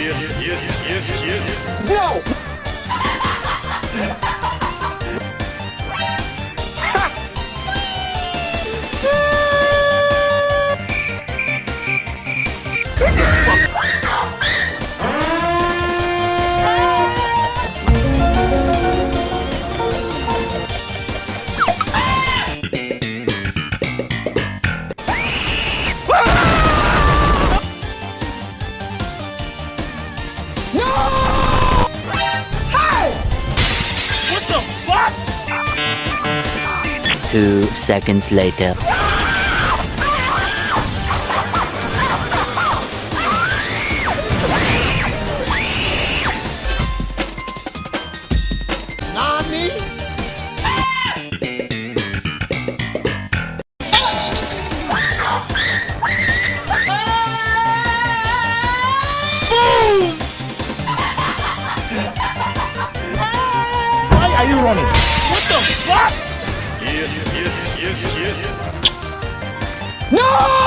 yes, yes, yes, yes. No! Fuck. No! Hey! What the fuck? Two seconds later. are you running? What the fuck? Yes, yes, yes, yes. No!